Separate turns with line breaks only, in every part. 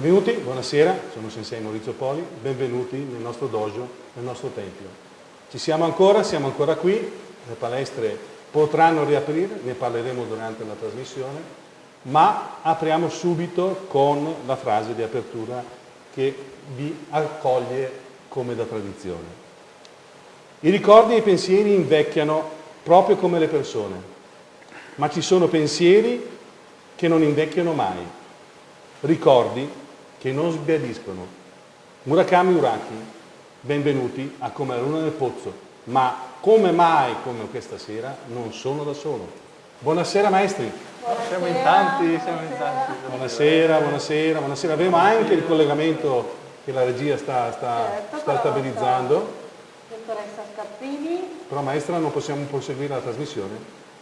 Benvenuti, buonasera, sono Sensei Maurizio Poli, benvenuti nel nostro dojo, nel nostro tempio. Ci siamo ancora, siamo ancora qui, le palestre potranno riaprire, ne parleremo durante la trasmissione, ma apriamo subito con la frase di apertura che vi accoglie come da tradizione. I ricordi e i pensieri invecchiano proprio come le persone, ma ci sono pensieri che non invecchiano mai, ricordi che non sbiadiscono. Murakami Uraki, benvenuti a Come la luna nel pozzo, ma come mai come questa sera non sono da solo. Buonasera maestri.
Buonasera, siamo in tanti, siamo in tanti.
Buonasera, buonasera, buonasera. Avremo anche il collegamento che la regia sta, sta, certo, sta stabilizzando.
Dottoressa Scarpini.
Però maestra non possiamo proseguire la trasmissione?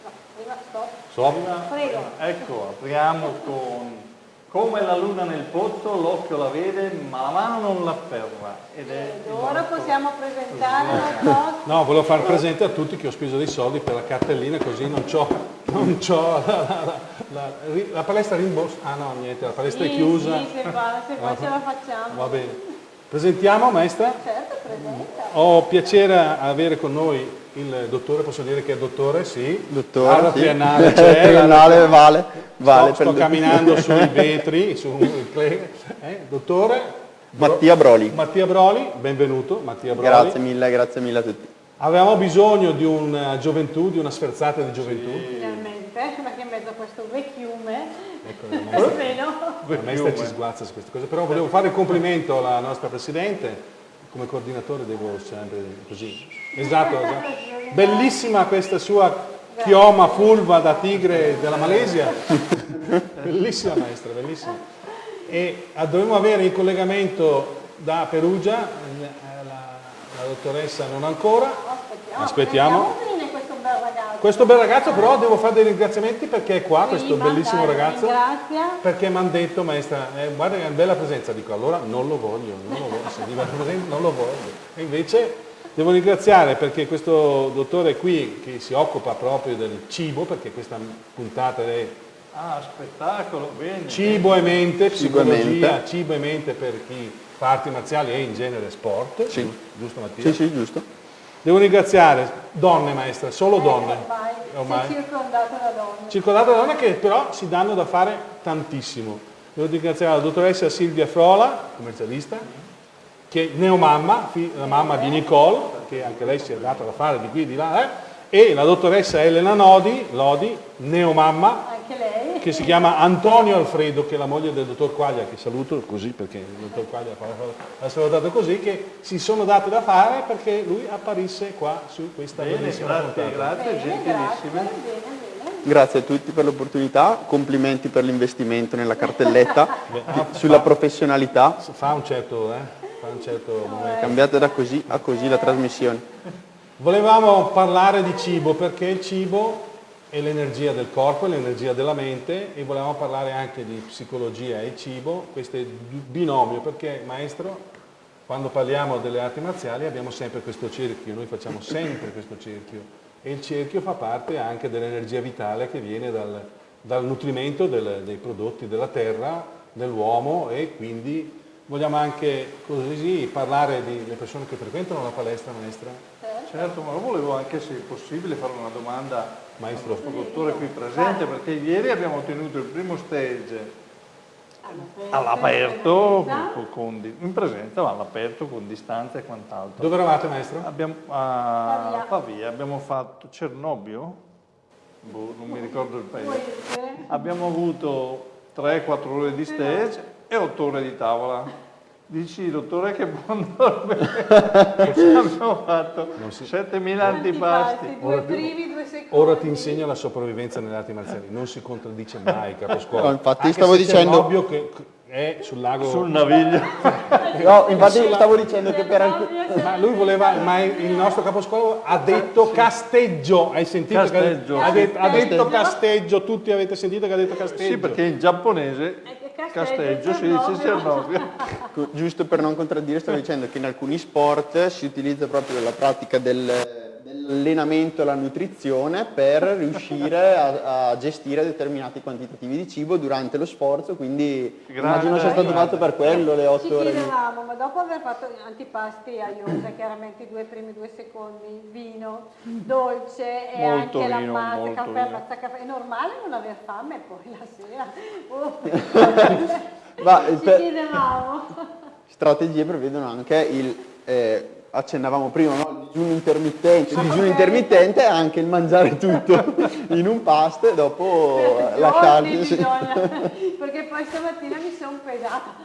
No, prima stop.
Stop.
Prego.
Ecco, apriamo con come la luna nel pozzo, l'occhio la vede, ma la mano non l'afferra.
Ed è Ed ora possiamo presentare la cosa.
No, volevo far presente a tutti che ho speso dei soldi per la cartellina, così non c'ho, non c'ho la, la, la, la, palestra rimborsa. Ah no, niente, la palestra
sì,
è chiusa.
Sì, se, fa, se qua ce la facciamo.
Va bene. Presentiamo, maestra?
Certo, presenta.
Ho piacere avere con noi il dottore, posso dire che è dottore? Sì.
Dottore,
la
sì.
triennale c'è.
triennale vale. vale
sto, sto camminando sui vetri, su, eh, dottore.
Mattia Broli.
Mattia Broli, benvenuto Mattia Broli.
Grazie mille, grazie mille a tutti.
Avevamo bisogno di una gioventù, di una sferzata di gioventù.
Sì. Finalmente, perché in mezzo a questo vecchiume Ecco, la maestra,
la maestra ci sguazza su queste cose, però volevo fare il complimento alla nostra Presidente, come coordinatore devo sempre così. Esatto, esatto. Bellissima questa sua chioma fulva da tigre della Malesia. bellissima maestra, bellissima. E dovremmo avere in collegamento da Perugia, la, la dottoressa non ancora.
Aspettiamo.
Questo bel ragazzo però devo fare dei ringraziamenti perché è qua, sì, questo bellissimo ragazzo.
Ringrazia.
Perché mi hanno detto, maestra, eh, guarda che è una bella presenza, dico allora non lo voglio, non lo voglio, se presente non lo voglio. E invece devo ringraziare perché questo dottore qui che si occupa proprio del cibo, perché questa puntata è
Ah, spettacolo, bene.
Cibo e mente, psicologia, cibo e mente per chi fa arti marziali e in genere sport.
Sì.
Giusto Mattia?
Sì, sì, giusto.
Devo ringraziare donne maestra, solo eh, donne.
Ormai, ormai. circondato da donne.
Circondato da donne che però si danno da fare tantissimo. Devo ringraziare la dottoressa Silvia Frola, commercialista, che è neomamma, la mamma di Nicole, che anche lei si è data da fare di qui e di là, eh? e la dottoressa Elena Nodi, Lodi, neomamma, che si chiama Antonio Alfredo, che è la moglie del dottor Quaglia, che saluto così perché il dottor Quaglia l'ha salutato così, che si sono date da fare perché lui apparisse qua su questa
bene, bellissima grazie, grazie, gentilissime.
Grazie a tutti per l'opportunità, complimenti per l'investimento nella cartelletta, sulla professionalità.
Fa un certo, eh? Fa un certo momento.
Cambiate da così a così la trasmissione.
Volevamo parlare di cibo perché il cibo è l'energia del corpo, è l'energia della mente e volevamo parlare anche di psicologia e cibo, questo è binomio perché maestro quando parliamo delle arti marziali abbiamo sempre questo cerchio, noi facciamo sempre questo cerchio e il cerchio fa parte anche dell'energia vitale che viene dal, dal nutrimento del, dei prodotti della terra, dell'uomo e quindi vogliamo anche così parlare delle persone che frequentano la palestra maestra.
Certo, ma volevo anche se possibile fare una domanda maestro al dottore qui presente perché ieri abbiamo ottenuto il primo stage all'aperto, in presenza, ma all'aperto con distanza e quant'altro.
Dove eravate maestro?
Abbiamo, a Pavia, abbiamo fatto Cernobio, boh, non mi ricordo il paese. Abbiamo avuto 3-4 ore di stage e 8 ore di tavola. Dici, dottore, che buon dormire. abbiamo fatto 7.000 antipasti.
Ora, ora, ti insegno la sopravvivenza nelle arti marziali. Non si contraddice mai, caposcuola.
No, infatti Anche stavo dicendo...
che è sul lago...
Sul naviglio.
no, infatti stavo dicendo che per.
Ma lui voleva, ma il nostro caposcuola ha detto casteggio. Hai sentito?
Casteggio.
Ha, detto, ha detto casteggio, tutti avete sentito che ha detto casteggio.
Sì, perché in giapponese Casteggio, si dice Cernobio.
Giusto per non contraddire, stavo dicendo che in alcuni sport si utilizza proprio la pratica del, dell'allenamento e la nutrizione per riuscire a, a, gestire determinati quantitativi di cibo durante lo sforzo, quindi grande, immagino sia stato fatto per quello le otto ore.
Ci chiedevamo, ma dopo aver fatto antipasti a iosa, chiaramente i due primi due secondi, vino, dolce e
molto
anche
vino,
la pasta, caffè,
vino.
caffè, è normale non aver fame poi la sera? Oh.
Ma,
ci
per...
chiedevamo.
Strategie prevedono anche il... Eh, accennavamo prima, no? il digiuno intermittente, il digiuno intermittente è anche il mangiare tutto in un pasto e dopo lasciarli.
Bisogna, perché poi stamattina mi sono pesata,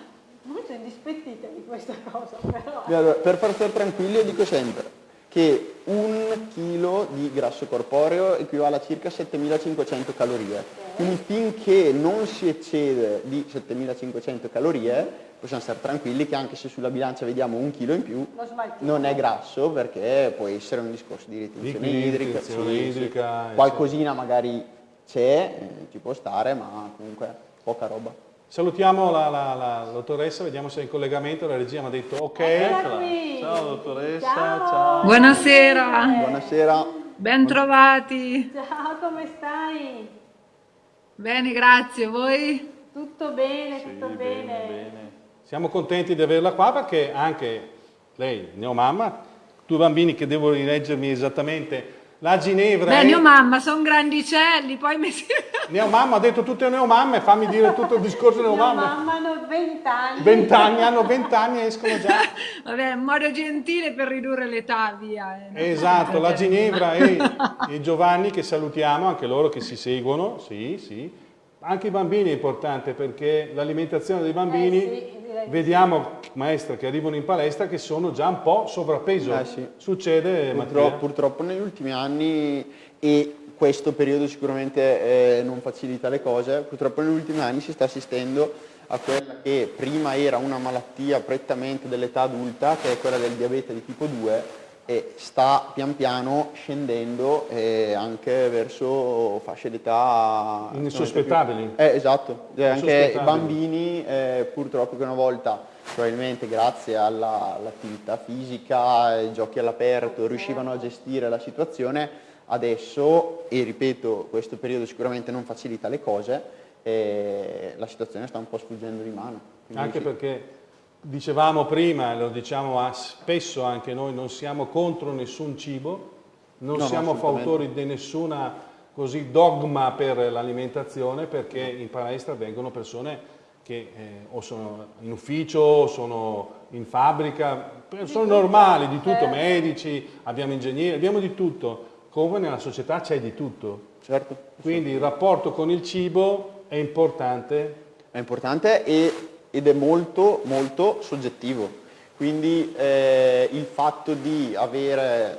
molto indispettita di questa cosa però.
Allora, per far stare tranquilli io dico sempre che un chilo di grasso corporeo equivale a circa 7500 calorie, quindi finché non si eccede di 7500 calorie possiamo stare tranquilli che anche se sulla bilancia vediamo un chilo in più non è grasso perché può essere un discorso di ritenzione
di
idrica,
sì, idrica
qualcosina magari c'è, eh, ci può stare ma comunque poca roba.
Salutiamo la, la, la, dottoressa, vediamo se è in collegamento, la regia mi ha detto ok.
Ciao dottoressa,
ciao.
ciao.
Buonasera.
Buonasera.
Bentrovati.
Ciao, come stai?
Bene, grazie. Voi?
Tutto bene, tutto
Sì,
bene.
bene, bene.
Siamo contenti di averla qua perché anche lei, neomamma, due bambini che devo rileggermi esattamente, la Ginevra...
Beh,
è...
mio mamma, sono grandicelli, poi mi si...
Neomamma, ha detto tutte neomamme, fammi dire tutto il discorso neomamme.
mamma hanno 20 anni.
20 anni, hanno 20 anni e escono già.
Vabbè, un modo gentile per ridurre l'età, via. eh.
Esatto, la Ginevra e, e Giovanni che salutiamo, anche loro che si seguono, sì, sì. Anche i bambini è importante perché l'alimentazione dei bambini,
Eh sì, direi di
vediamo maestra che arrivano in palestra che sono già un po' sovrappeso.
Eh sì.
Succede,
Purtroppo, purtroppo negli ultimi anni e questo periodo sicuramente eh, non facilita le cose, purtroppo negli ultimi anni si sta assistendo a quella che prima era una malattia prettamente dell'età adulta, che è quella del diabete di tipo 2, e sta pian piano scendendo eh, anche verso fasce d'età
Insospettabili.
Eh, esatto, Eh, anche bambini eh, purtroppo che una volta probabilmente grazie alla- all'attività fisica, ai giochi all'aperto riuscivano a gestire la situazione, adesso, e ripeto, questo periodo sicuramente non facilita le cose, eh, la situazione sta un po' sfuggendo di mano.
Anche
sì.
perché dicevamo prima, e lo diciamo a- spesso anche noi, non siamo contro nessun cibo, non
No,
siamo fautori di nessuna così dogma per l'alimentazione perché in palestra vengono persone che eh, o sono in ufficio, o sono in fabbrica, persone normali, di tutto, medici, abbiamo ingegneri, abbiamo di tutto, come nella società c'è di tutto.
Certo,
Quindi il rapporto con il cibo è importante.
È importante e- ed è molto molto soggettivo. Quindi eh, il fatto di avere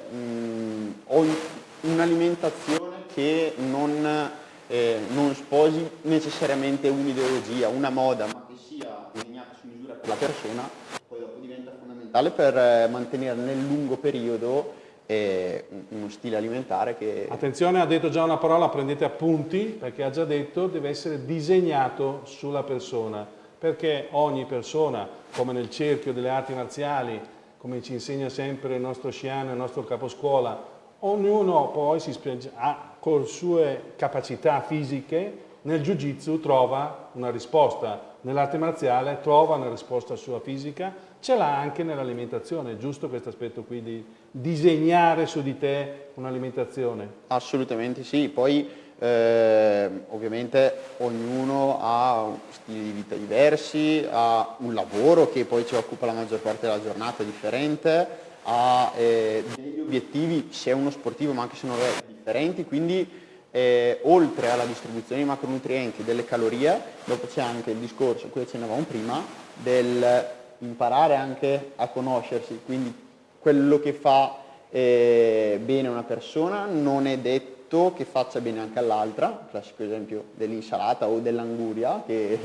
ogni- un'alimentazione che non, eh, non sposi necessariamente un'ideologia, una moda, ma che sia disegnata su misura per la persona, poi dopo diventa fondamentale per eh, mantenere nel lungo periodo eh, un- uno stile alimentare che...
Attenzione, ha detto già una parola, prendete appunti, perché ha già detto deve essere disegnato sulla persona, perché ogni persona, come nel cerchio delle arti marziali, come ci insegna sempre il nostro sciano, il nostro caposcuola, ognuno poi si ha, con sue capacità fisiche, nel jiu-jitsu trova una risposta, nell'arte marziale trova una risposta sua fisica, ce l'ha anche nell'alimentazione, giusto questo aspetto qui di disegnare su di te un'alimentazione?
Assolutamente sì, poi eh, ovviamente ognuno ha stili di vita diversi, ha un lavoro che poi ci occupa la maggior parte della giornata differente, ha eh, degli obiettivi, se è uno sportivo ma anche se non è, differenti, quindi eh, oltre alla distribuzione di macronutrienti delle calorie, dopo c'è anche il discorso, qui accennavamo prima, del imparare anche a conoscersi, quindi quello che fa eh, bene una persona non è detto che faccia bene anche all'altra, classico esempio dell'insalata o dell'anguria che,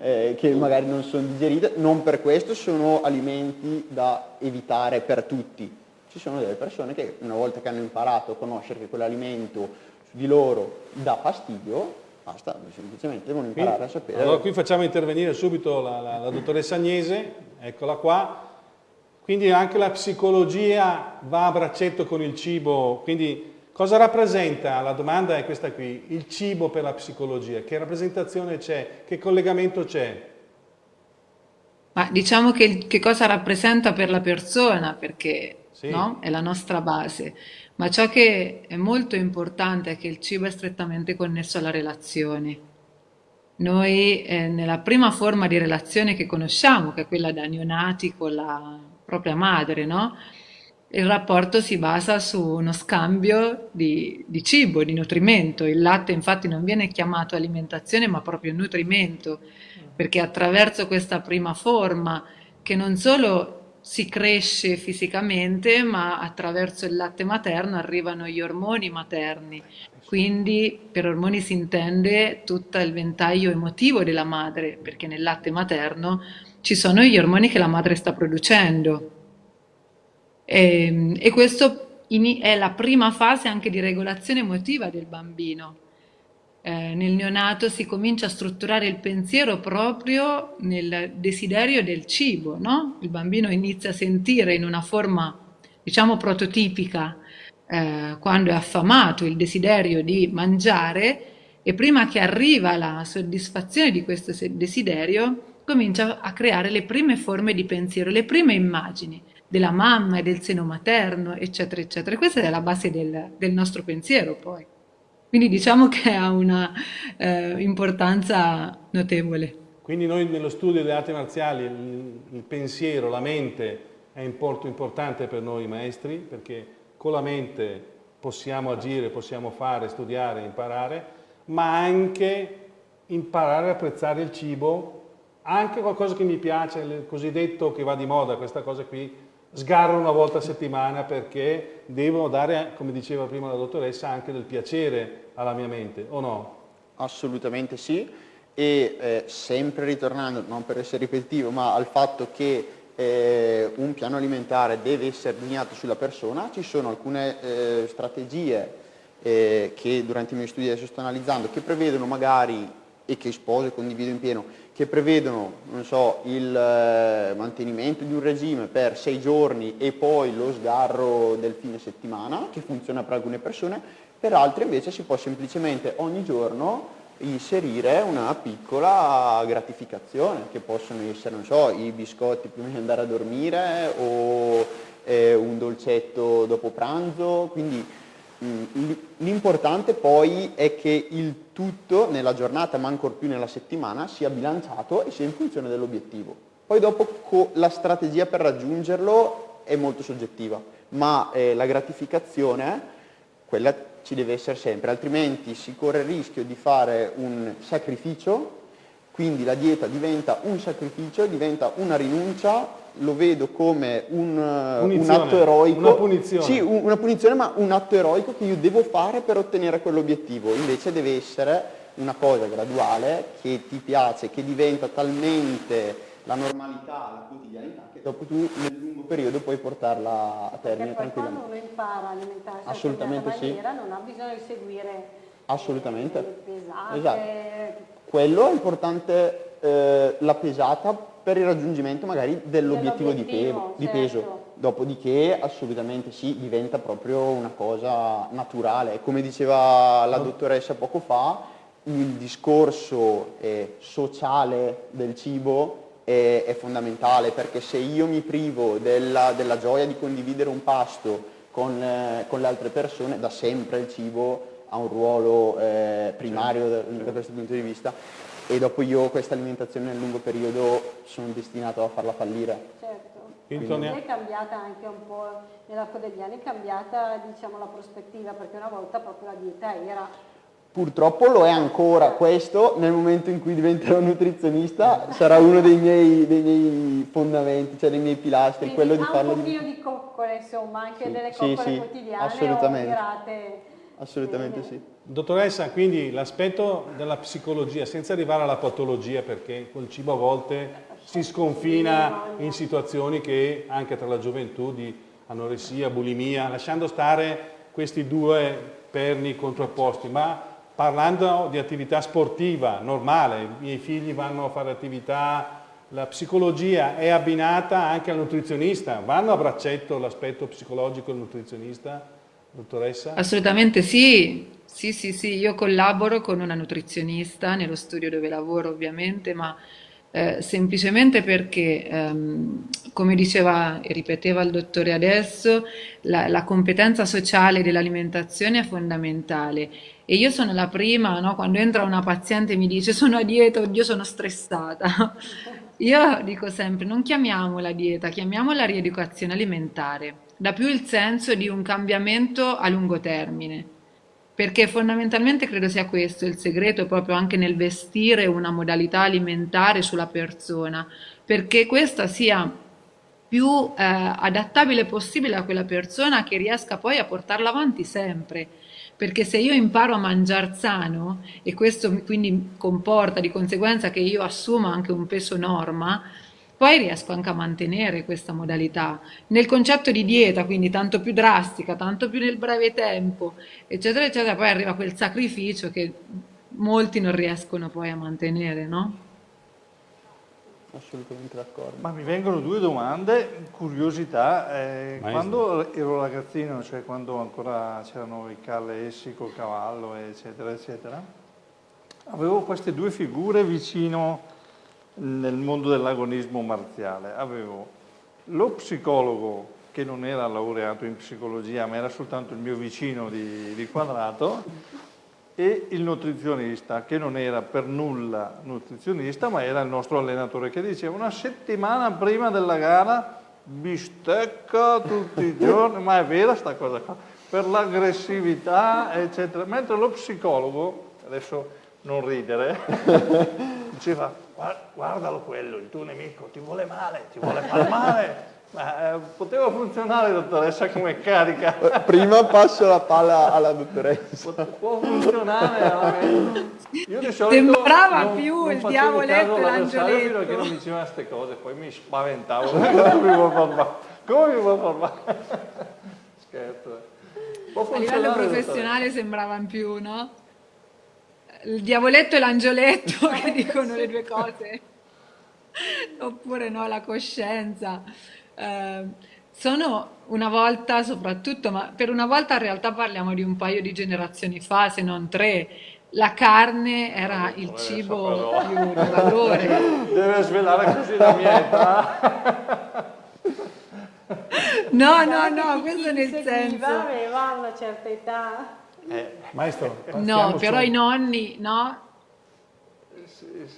eh, che magari non sono digerite, non per questo sono alimenti da evitare per tutti. Ci sono delle persone che una volta che hanno imparato a conoscere che quell'alimento su di loro dà fastidio, basta, semplicemente devono imparare a sapere.
Allora qui facciamo intervenire subito la, la- la dottoressa Agnese, eccola qua. Quindi anche la psicologia va a braccetto con il cibo, quindi cosa rappresenta? La domanda è questa qui, il cibo per la psicologia, che rappresentazione c'è, che collegamento c'è?
Ma diciamo che, che cosa rappresenta per la persona, perché sì. no? è la nostra base, ma ciò che è molto importante è che il cibo è strettamente connesso alla relazione. Noi eh, nella prima forma di relazione che conosciamo, che è quella da neonati con la propria madre, no? Il rapporto si basa su uno scambio di, di, cibo, di nutrimento. Il latte infatti non viene chiamato alimentazione ma proprio nutrimento, perché attraverso questa prima forma che non solo si cresce fisicamente, ma attraverso il latte materno arrivano gli ormoni materni. Quindi per ormoni si intende tutto il ventaglio emotivo della madre, perché nel latte materno ci sono gli ormoni che la madre sta producendo. E, ehm, e questo è la prima fase anche di regolazione emotiva del bambino eh, nel neonato si comincia a strutturare il pensiero proprio nel desiderio del cibo, no? Il bambino inizia a sentire in una forma, diciamo, prototipica, eh, quando è affamato, il desiderio di mangiare e prima che arriva la soddisfazione di questo desiderio, comincia a creare le prime forme di pensiero, le prime immagini della mamma e del seno materno, eccetera, eccetera. Questa è la base del, del nostro pensiero poi. Quindi diciamo che ha una eh, importanza notevole.
Quindi noi nello studio delle arti marziali il, il pensiero, la mente è molto importante per noi maestri perché con la mente possiamo agire, possiamo fare, studiare, imparare, ma anche imparare a apprezzare il cibo, anche qualcosa che mi piace, il cosiddetto che va di moda, questa cosa qui, sgarro una volta a settimana perché devo dare, come diceva prima la dottoressa, anche del piacere alla mia mente, o no?
Assolutamente sì, e eh, sempre ritornando, non per essere ripetitivo, ma al fatto che eh, un piano alimentare deve essere delineato sulla persona, ci sono alcune eh, strategie eh, che durante i miei studi adesso sto analizzando, che prevedono magari, e che sposo e condivido in pieno, che prevedono so, il eh, mantenimento di un regime per sei giorni e poi lo sgarro del fine settimana, che funziona per alcune persone, per altri invece si può semplicemente ogni giorno inserire una piccola gratificazione che possono essere, so, i biscotti prima di andare a dormire o eh, un dolcetto dopo pranzo, quindi mm, l'importante poi è che il tutto nella giornata ma ancor più nella settimana sia bilanciato e sia in funzione dell'obiettivo. Poi dopo la strategia per raggiungerlo è molto soggettiva, ma eh, la gratificazione, quella ci deve essere sempre, altrimenti si corre il rischio di fare un sacrificio, quindi la dieta diventa un sacrificio, diventa una rinuncia, lo vedo come un, un atto eroico.
Una punizione.
Sì, un, una punizione, ma un atto eroico che io devo fare per ottenere quell'obiettivo. Invece deve essere una cosa graduale che ti piace, che diventa talmente la normalità, la quotidianità, che dopo tu nel lungo periodo puoi portarla a termine
Perché poi quando uno impara a alimentarsi
Assolutamente
in maniera sì. non ha bisogno di seguire
Assolutamente.
pesate.
Esatto. Quello è importante, eh, la pesata per il raggiungimento magari dell'obiettivo di, pe certo. di peso. Dopodiché assolutamente sì, diventa proprio una cosa naturale. Come diceva la dottoressa poco fa, il discorso eh, sociale del cibo è, è, fondamentale perché se io mi privo della, della gioia di condividere un pasto con, eh, con, le altre persone, da sempre il cibo ha un ruolo eh, primario da, da, questo punto di vista e dopo io questa alimentazione nel lungo periodo sono destinato a farla fallire.
Certo. Quindi è cambiata anche un po' nell'arco degli anni, è cambiata diciamo, la prospettiva perché una volta proprio la dieta era
Purtroppo lo è ancora questo, nel momento in cui diventerò nutrizionista sarà uno dei miei, dei miei fondamenti, cioè dei miei pilastri,
Quindi
quello di
farlo
di...
un pochino di coccole, insomma, anche
sì,
delle
coccole
sì, quotidiane assolutamente.
Assolutamente sì.
Dottoressa, quindi l'aspetto della psicologia, senza arrivare alla patologia, perché col cibo a volte si sconfina in situazioni che anche tra la gioventù di anoressia, bulimia, lasciando stare questi due perni contrapposti, ma parlando di attività sportiva normale, i miei figli vanno a fare attività la psicologia è abbinata anche al nutrizionista, vanno a braccetto l'aspetto psicologico del nutrizionista, dottoressa?
Assolutamente sì, sì, sì, sì, io collaboro con una nutrizionista nello studio dove lavoro ovviamente, ma eh, semplicemente perché, ehm, come diceva e ripeteva il dottore adesso, la, la competenza sociale dell'alimentazione è fondamentale e io sono la prima, no? quando entra una paziente e mi dice sono a dieta, oddio sono stressata. Io dico sempre non chiamiamola dieta, chiamiamola rieducazione alimentare. Dà più il senso di un cambiamento a lungo termine. Perché fondamentalmente credo sia questo il segreto proprio anche nel vestire una modalità alimentare sulla persona, perché questa sia più eh, adattabile possibile a quella persona che riesca poi a portarla avanti sempre perché se io imparo a mangiare sano e questo quindi comporta di conseguenza che io assumo anche un peso norma, poi riesco anche a mantenere questa modalità. Nel concetto di dieta, quindi tanto più drastica, tanto più nel breve tempo, eccetera, eccetera, poi arriva quel sacrificio che molti non riescono poi a mantenere, no?
assolutamente d'accordo.
Ma mi vengono due domande, curiosità. Eh, quando ero ragazzino, cioè quando ancora c'erano i calle essi col cavallo, eccetera, eccetera, avevo queste due figure vicino nel mondo dell'agonismo marziale. Avevo lo psicologo che non era laureato in psicologia, ma era soltanto il mio vicino di, di quadrato, e il nutrizionista, che non era per nulla nutrizionista, ma era il nostro allenatore, che diceva una settimana prima della gara bistecca tutti i giorni, ma è vera sta cosa qua, per l'aggressività, eccetera. Mentre lo psicologo, adesso non ridere, diceva guardalo quello, il tuo nemico ti vuole male, ti vuole far male, ma, eh, poteva funzionare, dottoressa, come carica.
Prima passo la palla alla dottoressa.
Può funzionare.
Io di solito Sembrava non, più non il diavoletto e l'angioletto.
Fino a che non diceva queste cose, poi mi spaventavo. come mi vuoi far Come mi vuoi far Scherzo.
A livello professionale sembravano più, no? Il diavoletto e l'angioletto che dicono le due cose. Oppure no, la coscienza. Ehm, sono una volta soprattutto, ma per una volta in realtà parliamo di un paio di generazioni fa, se non tre, la carne era il cibo più di valore.
Deve svelare così la mia età.
No, no, no, questo nel senso...
aveva una certa età.
Eh, maestro,
no, però i nonni, no?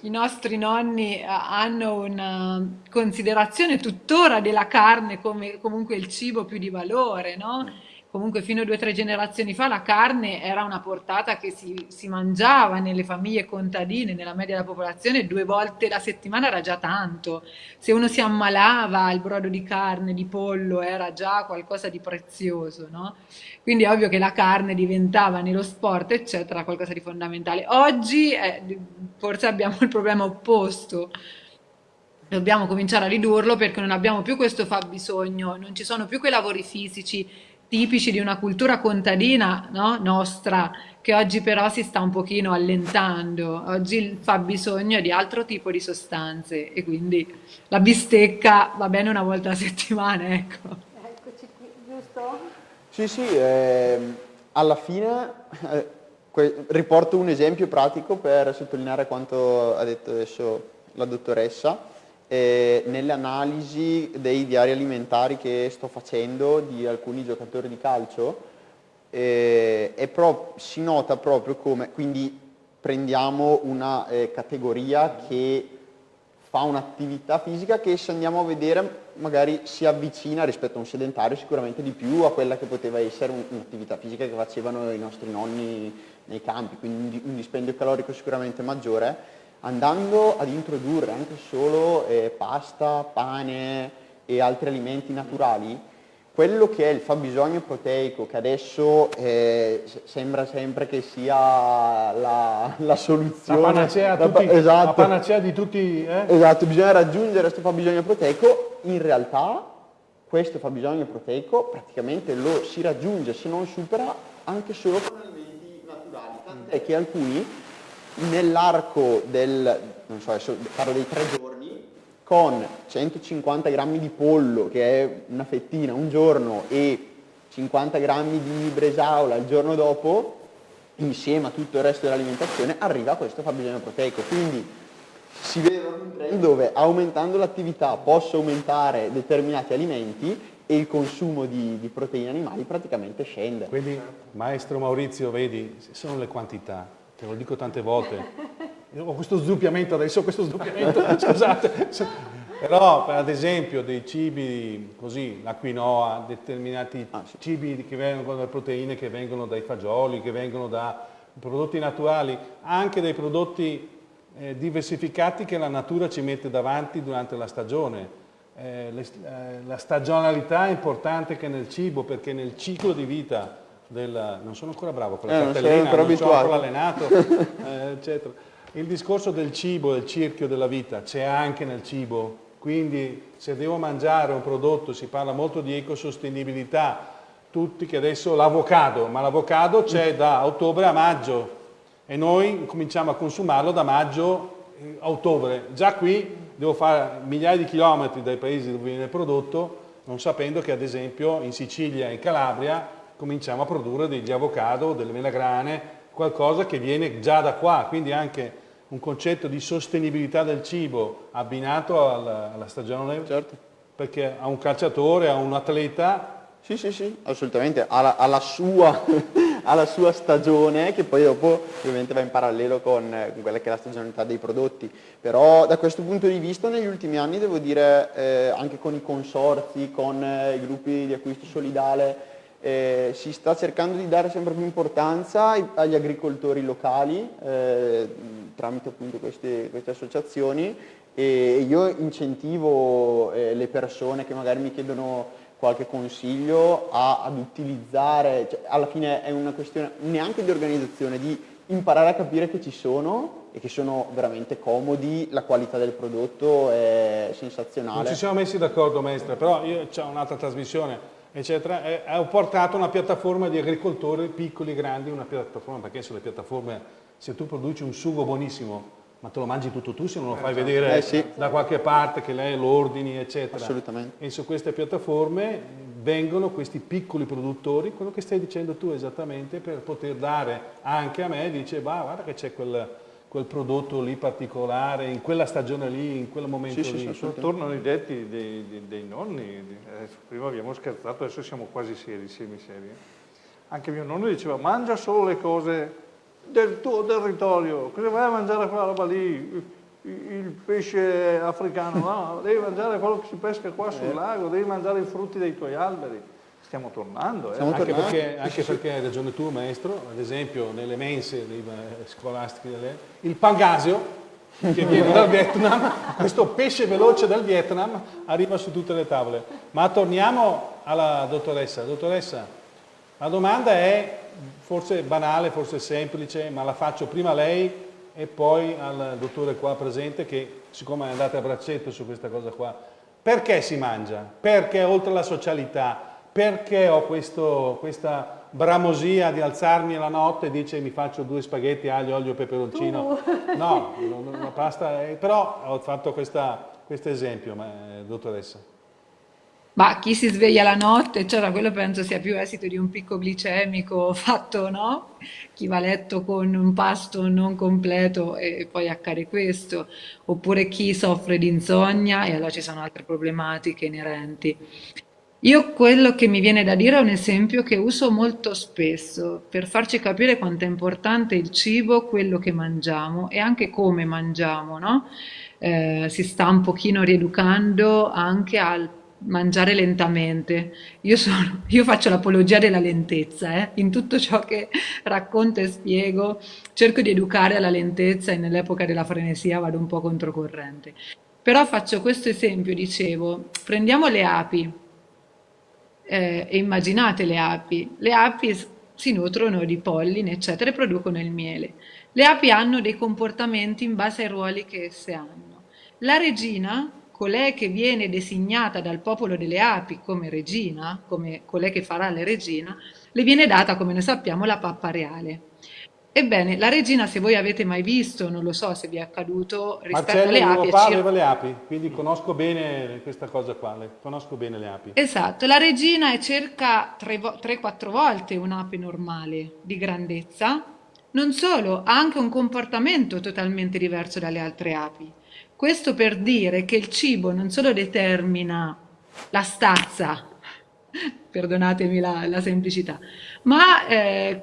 i nostri nonni eh, hanno una considerazione tuttora della carne come comunque il cibo più di valore, no? Comunque fino a due o tre generazioni fa la carne era una portata che si, si, mangiava nelle famiglie contadine, nella media della popolazione, due volte la settimana era già tanto. Se uno si ammalava il brodo di carne, di pollo, era già qualcosa di prezioso, no? Quindi è ovvio che la carne diventava nello sport, eccetera, qualcosa di fondamentale. Oggi eh, forse abbiamo il problema opposto. Dobbiamo cominciare a ridurlo perché non abbiamo più questo fabbisogno, non ci sono più quei lavori fisici tipici di una cultura contadina no? nostra, che oggi però si sta un pochino allentando. Oggi fa bisogno di altro tipo di sostanze e quindi la bistecca va bene una volta a settimana, ecco.
Eccoci qui, giusto?
Sì, sì, eh, alla fine eh, riporto un esempio pratico per sottolineare quanto ha detto adesso la dottoressa. Eh, nelle analisi dei diari alimentari che sto facendo di alcuni giocatori di calcio, eh, si nota proprio come, quindi prendiamo una eh, categoria che fa un'attività fisica che se andiamo a vedere magari si avvicina rispetto a un sedentario sicuramente di più a quella che poteva essere un'attività fisica che facevano i nostri nonni nei campi, quindi un dispendio calorico sicuramente maggiore, andando ad introdurre anche solo eh, pasta, pane e altri alimenti naturali, quello che è il fabbisogno proteico, che adesso eh, sembra sempre che sia la, la soluzione.
La panacea,
la,
tutti,
esatto,
la panacea di tutti. Eh?
Esatto, bisogna raggiungere questo fabbisogno proteico. In realtà questo fabbisogno proteico praticamente lo si raggiunge, se non supera, anche solo con alimenti naturali. Tant'è che alcuni nell'arco del, non so, parlo dei tre giorni, con 150 grammi di pollo, che è una fettina un giorno, e 50 grammi di bresaola il giorno dopo, insieme a tutto il resto dell'alimentazione, arriva a questo fabbisogno proteico. Quindi si vede un trend dove aumentando l'attività posso aumentare determinati alimenti e il consumo di, di, proteine animali praticamente scende.
Quindi, maestro Maurizio, vedi, sono le quantità, te lo dico tante volte. Ho questo sdoppiamento adesso, questo sdoppiamento, scusate. Però, ad esempio, dei cibi così, la quinoa, determinati ah, sì. cibi che vengono da proteine che vengono dai fagioli, che vengono da prodotti naturali, anche dei prodotti eh, diversificati che la natura ci mette davanti durante la stagione. Eh, le, eh, la stagionalità è importante anche nel cibo perché nel ciclo di vita del... non sono ancora bravo con la eh, cartellina, non, non sono ancora allenato, eh, eccetera. Il discorso del cibo, del circhio della vita, c'è anche nel cibo, quindi se devo mangiare un prodotto, si parla molto di ecosostenibilità, tutti che adesso l'avocado, ma l'avocado c'è da ottobre a maggio e noi cominciamo a consumarlo da maggio a ottobre. Già qui devo fare migliaia di chilometri dai paesi dove viene prodotto, non sapendo che ad esempio in Sicilia e in Calabria cominciamo a produrre degli avocado, delle melagrane, qualcosa che viene già da qua, quindi anche un concetto di sostenibilità del cibo abbinato alla, alla stagione, certo. perché a un calciatore, a un atleta...
Sì, sì, sì, assolutamente, alla, alla sua alla sua stagione che poi dopo ovviamente va in parallelo con, con, quella che è la stagionalità dei prodotti. Però da questo punto di vista negli ultimi anni devo dire eh, anche con i consorzi, con eh, i gruppi di acquisto solidale, eh, si sta cercando di dare sempre più importanza agli agricoltori locali eh, tramite appunto queste, queste, associazioni e io incentivo eh, le persone che magari mi chiedono qualche consiglio a, ad utilizzare, cioè, alla fine è una questione neanche di organizzazione, di imparare a capire che ci sono e che sono veramente comodi, la qualità del prodotto è sensazionale.
Non ci siamo messi d'accordo maestra, però io ho un'altra trasmissione eccetera, e ho portato una piattaforma di agricoltori piccoli e grandi, una piattaforma, perché sulle piattaforme se tu produci un sugo buonissimo ma te lo mangi tutto tu se non lo fai esatto. vedere eh, sì. da qualche parte che lei lo ordini, eccetera.
Assolutamente.
E su queste piattaforme vengono questi piccoli produttori, quello che stai dicendo tu esattamente, per poter dare anche a me, dice, bah, guarda che c'è quel, quel, prodotto lì particolare, in quella stagione lì, in quel momento sì, lì.
Sì, tornano i detti dei, dei, dei nonni, prima abbiamo scherzato, adesso siamo quasi seri, semi seri. Anche mio nonno diceva, mangia solo le cose del tuo territorio, cosa vai a mangiare quella roba lì? Il pesce africano, no, devi mangiare quello che si pesca qua sul eh. lago, devi mangiare i frutti dei tuoi alberi. Stiamo tornando. Eh?
Stiamo anche, tornando. Perché, anche perché hai ragione tu, maestro, ad esempio nelle mense scolastiche, il pangasio, che viene dal Vietnam, questo pesce veloce dal Vietnam arriva su tutte le tavole. Ma torniamo alla dottoressa. Dottoressa, la domanda è forse banale, forse semplice, ma la faccio prima a lei e poi al dottore qua presente che siccome è andate a braccetto su questa cosa qua, perché si mangia? Perché oltre alla socialità? Perché ho questo, questa bramosia di alzarmi la notte e dice mi faccio due spaghetti, aglio, olio, peperoncino? No, la pasta, è, però ho fatto questo esempio, ma, eh, dottoressa.
Ma chi si sveglia la notte, cioè quello penso sia più esito di un picco glicemico fatto, no? Chi va a letto con un pasto non completo e poi accade questo, oppure chi soffre di insonnia e allora ci sono altre problematiche inerenti. Io quello che mi viene da dire è un esempio che uso molto spesso per farci capire quanto è importante il cibo, quello che mangiamo e anche come mangiamo, no? Eh, si sta un pochino rieducando anche al mangiare lentamente. Io, sono, io faccio l'apologia della lentezza, eh? in tutto ciò che racconto e spiego, cerco di educare alla lentezza e nell'epoca della frenesia vado un po' controcorrente. Però faccio questo esempio, dicevo, prendiamo le api eh, e immaginate le api. Le api si nutrono di polline, eccetera, e producono il miele. Le api hanno dei comportamenti in base ai ruoli che esse hanno. La regina colei che viene designata dal popolo delle api come regina, come colei che farà la regina, le viene data, come noi sappiamo, la pappa reale. Ebbene, la regina, se voi avete mai visto, non lo so se vi è accaduto, rispetto
Marcello,
alle api...
Marcello aveva le api, quindi conosco bene questa cosa qua, conosco bene le api.
Esatto, la regina è circa 3-4 volte un'ape normale di grandezza, non solo, ha anche un comportamento totalmente diverso dalle altre api. Questo per dire che il cibo non solo determina la stazza, perdonatemi la, la semplicità, ma... Eh,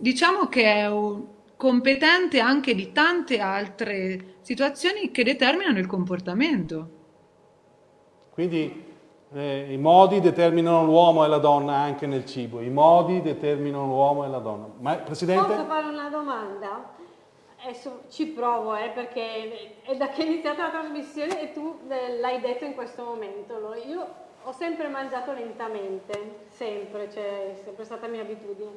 diciamo che è competente anche di tante altre situazioni che determinano il comportamento.
Quindi eh, i modi determinano l'uomo e la donna anche nel cibo, i modi determinano l'uomo e la donna. Ma, Presidente?
Posso fare una domanda? Adesso ci provo, eh, perché è da che è iniziata la trasmissione e tu eh, l'hai detto in questo momento. Io ho sempre mangiato lentamente, sempre, cioè è sempre stata mia abitudine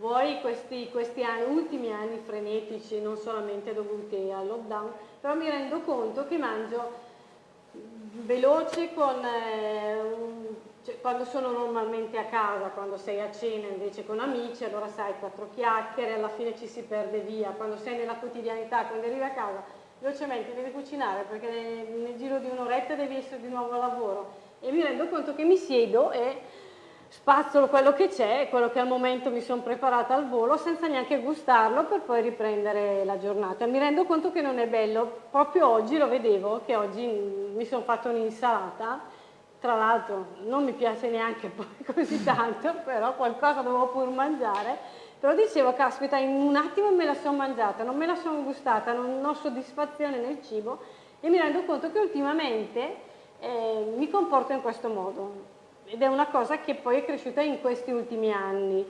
voi questi, questi anni, ultimi anni frenetici, non solamente dovuti al lockdown, però mi rendo conto che mangio veloce con, eh, un, cioè, quando sono normalmente a casa, quando sei a cena invece con amici, allora sai quattro chiacchiere, alla fine ci si perde via, quando sei nella quotidianità, quando arrivi a casa, velocemente devi cucinare perché nel, nel giro di un'oretta devi essere di nuovo al lavoro. E mi rendo conto che mi siedo e spazzolo quello che c'è, quello che al momento mi sono preparata al volo senza neanche gustarlo per poi riprendere la giornata. Mi rendo conto che non è bello, proprio oggi lo vedevo, che oggi mi sono fatta un'insalata, tra l'altro non mi piace neanche poi così tanto, però qualcosa dovevo pur mangiare, però dicevo, caspita, in un attimo me la sono mangiata, non me la sono gustata, non ho soddisfazione nel cibo e mi rendo conto che ultimamente eh, mi comporto in questo modo ed è una cosa che poi è cresciuta in questi ultimi anni.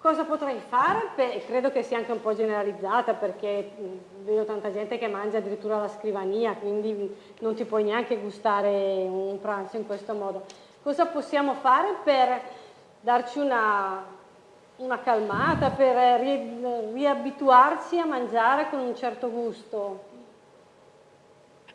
Cosa potrei fare? Beh, credo che sia anche un po' generalizzata perché vedo tanta gente che mangia addirittura alla scrivania, quindi non ti puoi neanche gustare un pranzo in questo modo. Cosa possiamo fare per darci una, una calmata, per ri, riabituarci a mangiare con un certo gusto?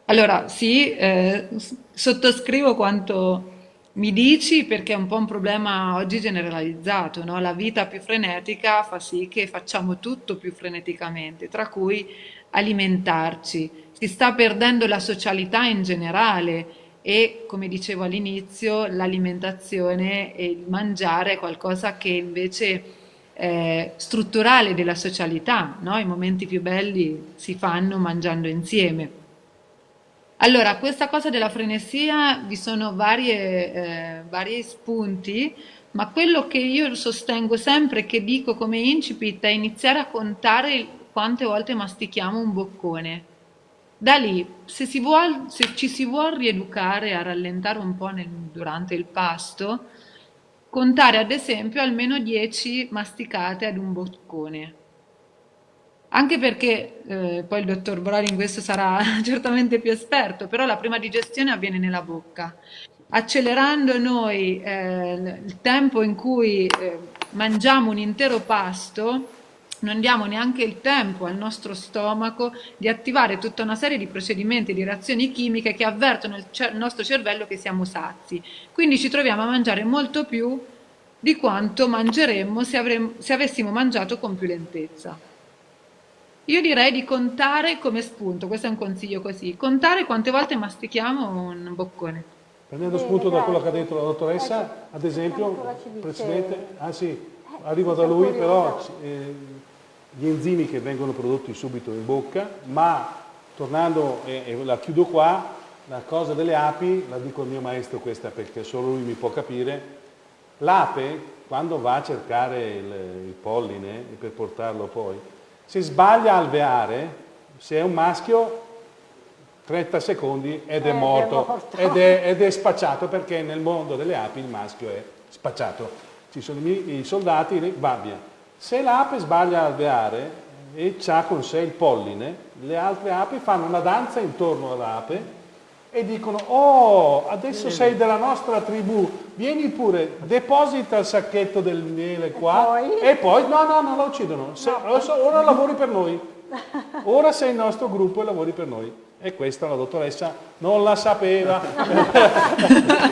Allora, sì, eh, sottoscrivo quanto mi dici perché è un po' un problema oggi generalizzato, no? La vita più frenetica fa sì che facciamo tutto più freneticamente, tra cui alimentarci. Si sta perdendo la socialità in generale e, come dicevo all'inizio, l'alimentazione e il mangiare è qualcosa che invece è strutturale della socialità, no? I momenti più belli si fanno mangiando insieme. Allora, questa cosa della frenesia vi sono varie, eh, vari spunti, ma quello che io sostengo sempre, che dico come incipit, è iniziare a contare quante volte mastichiamo un boccone. Da lì, se, si vuol, se ci si vuole rieducare a rallentare un po' nel, durante il pasto, contare ad esempio almeno 10 masticate ad un boccone anche perché eh, poi il dottor Broli in questo sarà certamente più esperto, però la prima digestione avviene nella bocca. Accelerando noi eh, il tempo in cui eh, mangiamo un intero pasto, non diamo neanche il tempo al nostro stomaco di attivare tutta una serie di procedimenti, di reazioni chimiche che avvertono il, il nostro cervello che siamo sazi. Quindi ci troviamo a mangiare molto più di quanto mangeremmo se, se avessimo mangiato con più lentezza. Io direi di contare come spunto, questo è un consiglio così, contare quante volte mastichiamo un boccone.
Prendendo spunto da quello che ha detto la dottoressa, ad esempio, Presidente, ah sì, arrivo da lui, però eh, gli enzimi che vengono prodotti subito in bocca, ma tornando, e, e la chiudo qua, la cosa delle api, la dico al mio maestro questa perché solo lui mi può capire, l'ape quando va a cercare il, il polline per portarlo poi, se sbaglia a alveare, se è un maschio, 30 secondi ed è, eh, morto, è morto. Ed, è, ed è spacciato perché nel mondo delle api il maschio è spacciato. Ci sono i, soldati, va via. Se l'ape sbaglia a alveare e ha con sé il polline, le altre api fanno una danza intorno all'ape e dicono oh adesso sei della nostra tribù vieni pure deposita il sacchetto del miele qua. E poi, e poi no no non la uccidono. Se, no. ora lavori per noi. Ora sei il nostro gruppo e lavori per noi. E questa la dottoressa non la sapeva.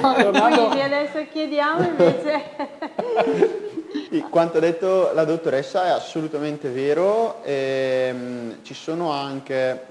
Tornando... quindi adesso chiediamo invece.
Quanto ha detto la dottoressa è assolutamente vero, ehm, ci sono anche,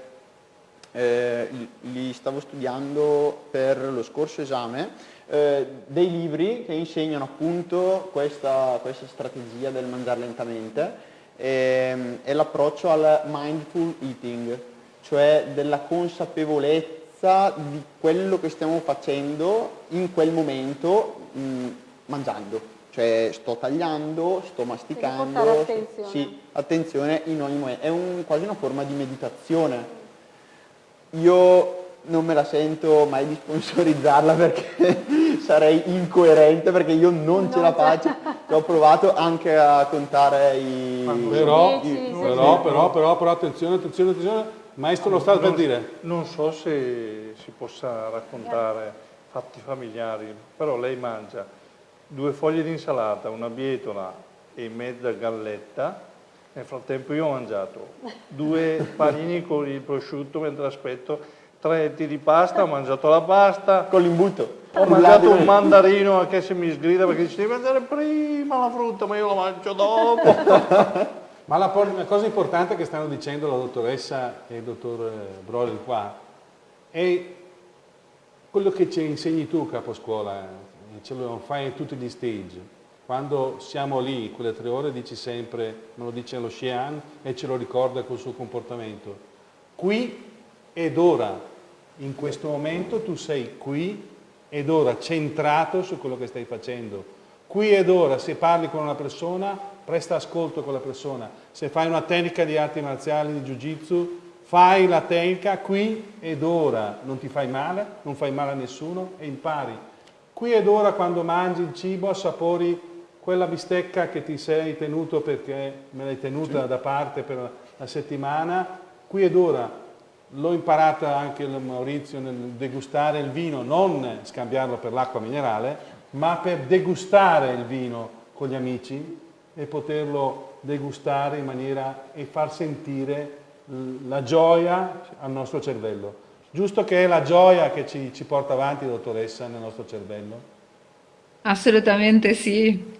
eh, li stavo studiando per lo scorso esame, eh, dei libri che insegnano appunto questa, questa strategia del mangiare lentamente ehm, e l'approccio al mindful eating, cioè della consapevolezza di quello che stiamo facendo in quel momento mh, mangiando cioè sto tagliando, sto masticando,
attenzione.
sì, attenzione in ogni momento, è un, quasi una forma di meditazione. Io non me la sento mai di sponsorizzarla perché sarei incoerente perché io non ce la faccio, ho provato anche a contare i...
Però, i, però, però, però, però, attenzione, attenzione, attenzione, maestro lo sta per dire.
Non so se si possa raccontare fatti familiari, però lei mangia due foglie di insalata, una bietola e mezza galletta. Nel frattempo io ho mangiato due panini con il prosciutto mentre aspetto, tre etti di pasta, ho mangiato la pasta.
Con l'imbuto.
Ho mangiato un mandarino anche se mi sgrida perché dice devi mangiare prima la frutta, ma io la mangio dopo.
ma la, cosa importante che stanno dicendo la dottoressa e il dottor Broller qua è quello che ci insegni tu capo scuola, ce lo fai in tutti gli stage. Quando siamo lì, quelle tre ore, dici sempre, me lo dice lo Xian e ce lo ricorda col suo comportamento. Qui ed ora, in questo momento tu sei qui ed ora centrato su quello che stai facendo. Qui ed ora, se parli con una persona, presta ascolto a quella persona. Se fai una tecnica di arti marziali, di jiu-jitsu, fai la tecnica qui ed ora. Non ti fai male, non fai male a nessuno e impari Qui ed ora quando mangi il cibo assapori quella bistecca che ti sei tenuto perché me l'hai tenuta sì. da parte per la settimana, qui ed ora l'ho imparata anche il Maurizio nel degustare il vino, non scambiarlo per l'acqua minerale, ma per degustare il vino con gli amici e poterlo degustare in maniera e far sentire la gioia al nostro cervello. Giusto che è la gioia che ci, ci porta avanti, dottoressa, nel nostro cervello?
Assolutamente sì.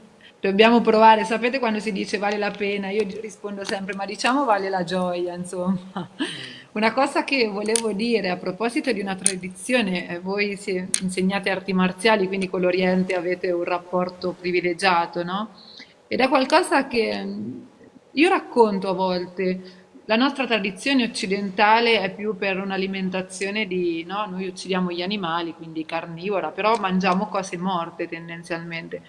Dobbiamo provare, sapete quando si dice vale la pena? Io rispondo sempre, ma diciamo vale la gioia, insomma. Una cosa che volevo dire a proposito di una tradizione, eh, voi insegnate arti marziali, quindi con l'Oriente avete un rapporto privilegiato, no? Ed è qualcosa che mm, io racconto a volte, la nostra tradizione occidentale è più per un'alimentazione di, no? Noi uccidiamo gli animali, quindi carnivora, però mangiamo cose morte tendenzialmente.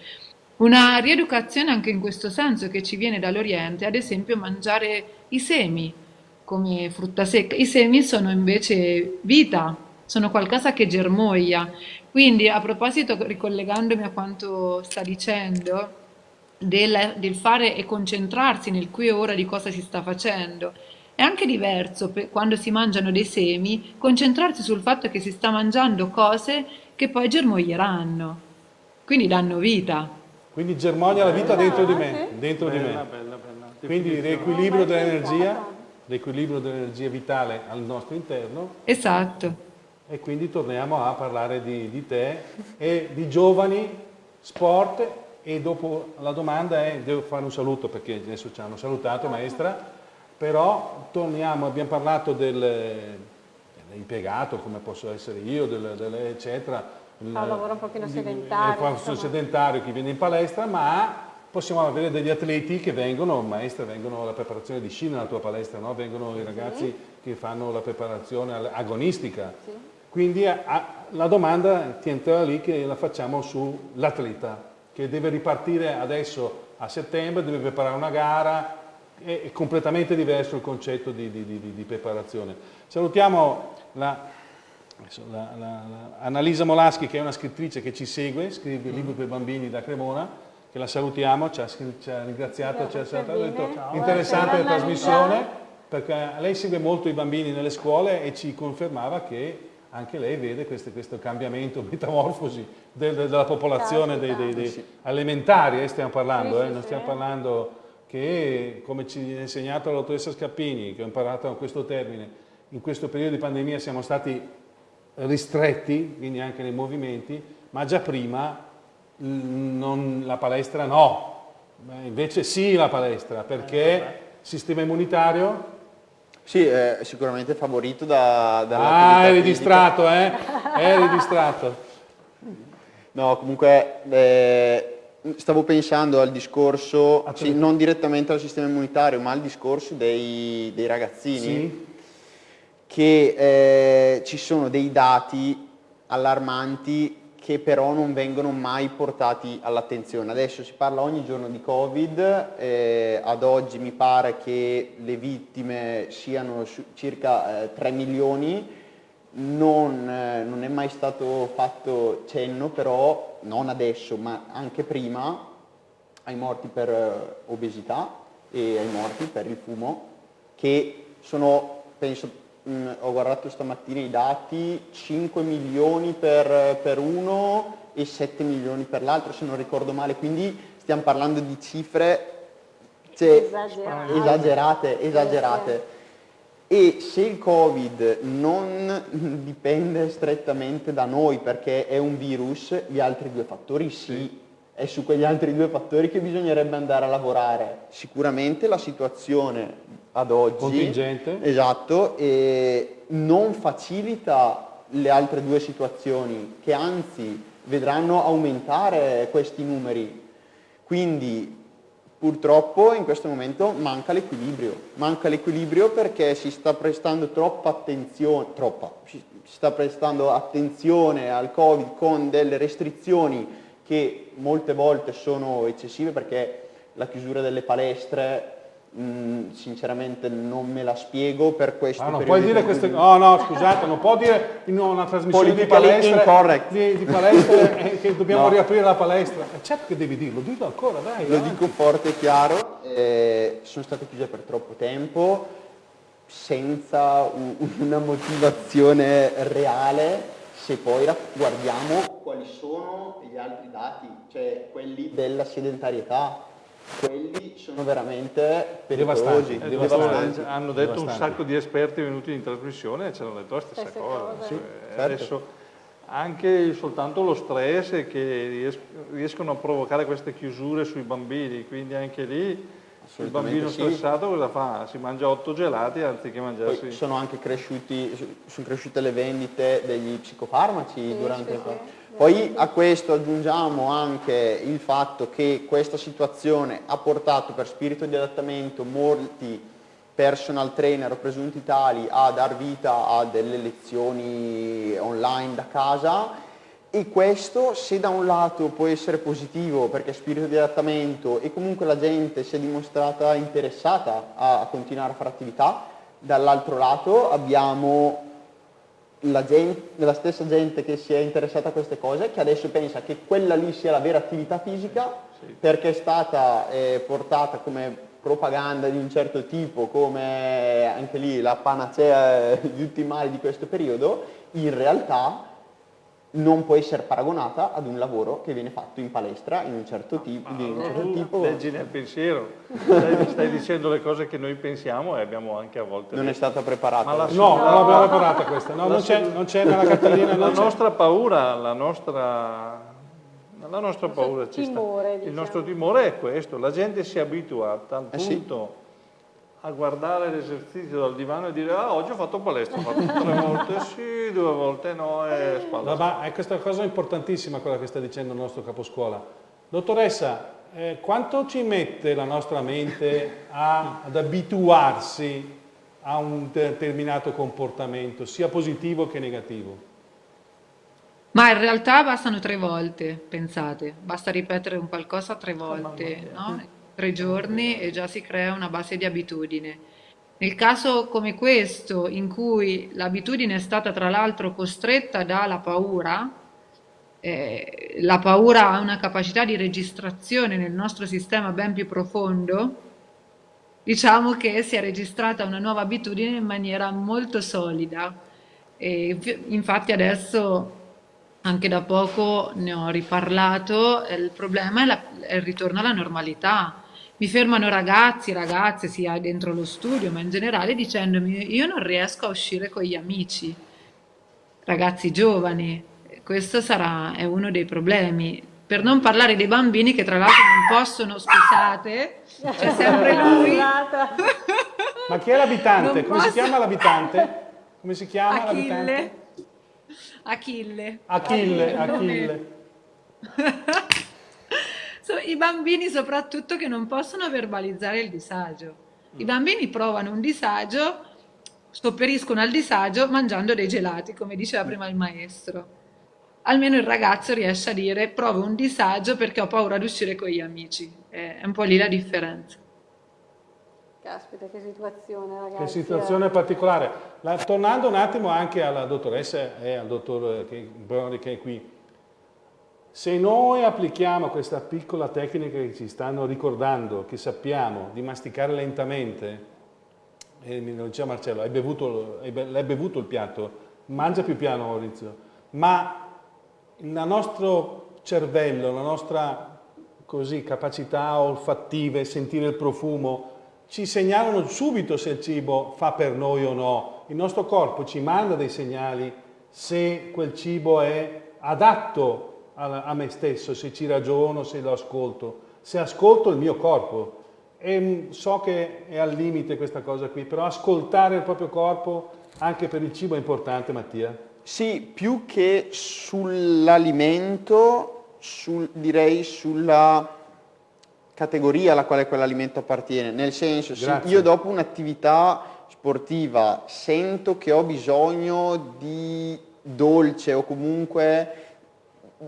Una rieducazione anche in questo senso che ci viene dall'Oriente, ad esempio mangiare i semi come frutta secca. I semi sono invece vita, sono qualcosa che germoglia. Quindi a proposito, ricollegandomi a quanto sta dicendo, del, del, fare e concentrarsi nel qui e ora di cosa si sta facendo. È anche diverso per, quando si mangiano dei semi, concentrarsi sul fatto che si sta mangiando cose che poi germoglieranno, quindi danno vita.
Quindi germoglia la vita dentro di me, dentro bella, di me. Bella, bella. Quindi l'equilibrio dell'energia, l'equilibrio dell'energia vitale al nostro interno.
Esatto.
E quindi torniamo a parlare di, di te e di giovani, sport e dopo la domanda è, devo fare un saluto perché adesso ci hanno salutato maestra, però torniamo, abbiamo parlato del, dell'impiegato, come posso essere io, del, del, eccetera.
Fa un lavoro un pochino sedentario.
Un sedentario chi viene in palestra, ma possiamo avere degli atleti che vengono, maestra, vengono alla preparazione di sci nella tua palestra, no? vengono i ragazzi sì. che fanno la preparazione agonistica. Sì. Quindi a, la domanda ti entra lì che la facciamo sull'atleta che deve ripartire adesso a settembre, deve preparare una gara, è completamente diverso il concetto di, di, di, di preparazione. Salutiamo la, la, la, Annalisa Molaschi che è una scrittrice che ci segue, scrive libri per bambini da Cremona, che la salutiamo, ci ha, ci ha ringraziato, ci ha detto interessante la trasmissione, perché lei segue molto i bambini nelle scuole e ci confermava che anche lei vede questo, questo cambiamento, metamorfosi del, della popolazione dei, dei, dei elementari, eh, stiamo parlando, eh, non stiamo parlando che, come ci ha insegnato la dottoressa Scappini, che ho imparato questo termine, in questo periodo di pandemia siamo stati ristretti, quindi anche nei movimenti, ma già prima non, la palestra no, invece sì la palestra, perché il sistema immunitario
sì, è sicuramente favorito da,
dall'attività Ah, eri fisica. distratto, eh? Eri distratto.
No, comunque eh, stavo pensando al discorso, sì, non direttamente al sistema immunitario, ma al discorso dei, dei ragazzini, sì. Che eh, ci sono dei dati allarmanti che però non vengono mai portati all'attenzione. Adesso si parla ogni giorno di Covid, eh, ad oggi mi pare che le vittime siano circa eh, 3 milioni, non, eh, non, è mai stato fatto cenno però, non adesso ma anche prima, ai morti per eh, obesità e ai morti per il fumo, che sono, penso, Mm, ho guardato stamattina i dati, 5 milioni per, per uno e 7 milioni per l'altro se non ricordo male, quindi stiamo parlando di cifre cioè, esagerate. esagerate, esagerate. E se il Covid non dipende strettamente da noi perché è un virus, gli altri due fattori sì. sì. È su quegli altri due fattori che bisognerebbe andare a lavorare. Sicuramente la situazione ad oggi.
Contingente.
Esatto, e non facilita le altre due situazioni che anzi vedranno aumentare questi numeri. Quindi purtroppo in questo momento manca l'equilibrio. Manca l'equilibrio perché si sta prestando troppa attenzione, troppa, si sta prestando attenzione al Covid con delle restrizioni che molte volte sono eccessive perché la chiusura delle palestre Mm, sinceramente non me la spiego per questo.
Ah, non puoi dire queste. No, no, scusate, non può dire in una trasmissione di palestre, di, di palestre eh, che dobbiamo no. riaprire la palestra. Certo che devi dirlo, dillo ancora, dai.
Lo avanti. dico forte e chiaro, eh, sono state chiuse per troppo tempo, senza un, una motivazione reale, se poi guardiamo quali sono gli altri dati, cioè quelli della sedentarietà quelli sono veramente pericolosi,
devastanti. devastanti. Hanno detto devastanti. un sacco di esperti venuti in trasmissione e ci hanno detto la stessa Stesse cosa. Sì, cioè, certo. Adesso anche soltanto lo stress che riescono a provocare queste chiusure sui bambini, quindi anche lì il bambino sì. stressato cosa fa? Si mangia otto gelati anziché mangiarsi...
Poi sono anche cresciuti, sono cresciute le vendite degli psicofarmaci sì, durante... Sì, sì. Poi a questo aggiungiamo anche il fatto che questa situazione ha portato per spirito di adattamento molti personal trainer o presunti tali a dar vita a delle lezioni online da casa. E questo se da un lato può essere positivo perché spirito di adattamento e comunque la gente si è dimostrata interessata a, continuare a fare attività, dall'altro lato abbiamo gente, la, stessa gente che si è interessata a queste cose, che adesso pensa che quella lì sia la vera attività fisica, sì. perché è stata eh, portata come propaganda di un certo tipo, come anche lì la panacea di tutti i mali di questo periodo, in realtà non può essere paragonata ad un lavoro che viene fatto in palestra in un certo tipo.
di un certo tipo. Leggi nel pensiero, stai, stai, dicendo le cose che noi pensiamo e abbiamo anche a volte...
Non è stata preparata.
La, no, non l'abbiamo preparata questa, no, non, c'è, non c'è nella cartellina.
La nostra paura, la nostra, la nostra paura ci
timore,
sta. Diciamo. Il nostro timore è questo, la gente si abitua a tal punto... Eh sì a guardare l'esercizio dal divano e dire ah oggi ho fatto palestra, ho fatto tre volte sì, due volte no e spalla.
Ma è questa cosa importantissima quella che sta dicendo il nostro caposcuola. Dottoressa, eh, quanto ci mette la nostra mente a, ad abituarsi a un determinato comportamento, sia positivo che negativo?
Ma in realtà bastano tre volte, pensate, basta ripetere un qualcosa tre volte, no? Tre giorni e già si crea una base di abitudine. Nel caso come questo, in cui l'abitudine è stata tra l'altro costretta dalla paura, eh, la paura ha una capacità di registrazione nel nostro sistema ben più profondo, diciamo che si è registrata una nuova abitudine in maniera molto solida. E infatti adesso, anche da poco ne ho riparlato, il problema è, la, è il ritorno alla normalità mi fermano ragazzi, ragazze, sia dentro lo studio, ma in generale dicendomi io non riesco a uscire con gli amici, ragazzi giovani, questo sarà, è uno dei problemi. Per non parlare dei bambini che tra l'altro non possono, scusate, c'è sempre lui.
Ma chi è l'abitante? Come posso... si chiama l'abitante? Come si chiama
Achille.
l'abitante?
Achille.
Achille, Achille.
I bambini soprattutto che non possono verbalizzare il disagio. I bambini provano un disagio, sopperiscono al disagio mangiando dei gelati, come diceva prima il maestro. Almeno il ragazzo riesce a dire provo un disagio perché ho paura di uscire con gli amici. È un po' lì la differenza.
Caspita, che situazione ragazzi.
Che situazione particolare. La, tornando un attimo anche alla dottoressa e al dottor Brody che è qui, se noi applichiamo questa piccola tecnica che ci stanno ricordando, che sappiamo di masticare lentamente, e mi diceva Marcello, hai bevuto, hai bevuto il piatto, mangia più piano Maurizio, ma il nostro cervello, la nostra così, capacità olfattive, sentire il profumo, ci segnalano subito se il cibo fa per noi o no. Il nostro corpo ci manda dei segnali se quel cibo è adatto a, me stesso, se ci ragiono, se lo ascolto, se ascolto il mio corpo. E so che è al limite questa cosa qui, però ascoltare il proprio corpo anche per il cibo è importante, Mattia?
Sì, più che sull'alimento, sul, direi sulla categoria alla quale quell'alimento appartiene, nel senso, sì, io dopo un'attività sportiva sento che ho bisogno di dolce o comunque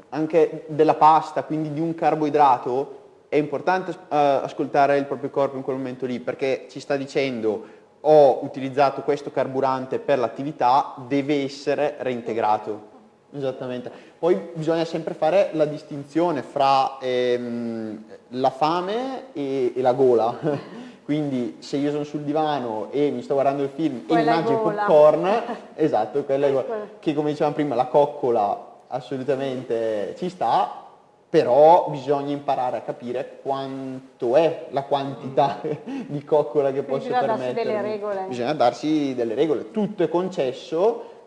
anche della pasta, quindi di un carboidrato, è importante uh, ascoltare il proprio corpo in quel momento lì perché ci sta dicendo ho utilizzato questo carburante per l'attività, deve essere reintegrato. Esattamente. Poi bisogna sempre fare la distinzione fra ehm, la fame e, e la gola. Quindi se io sono sul divano e mi sto guardando il film quella e mi mangio il popcorn, esatto, quella è che come dicevamo prima la coccola assolutamente ci sta, però bisogna imparare a capire quanto è la quantità di coccola che posso permettere.
Bisogna darsi delle regole.
Bisogna darsi delle regole, tutto è concesso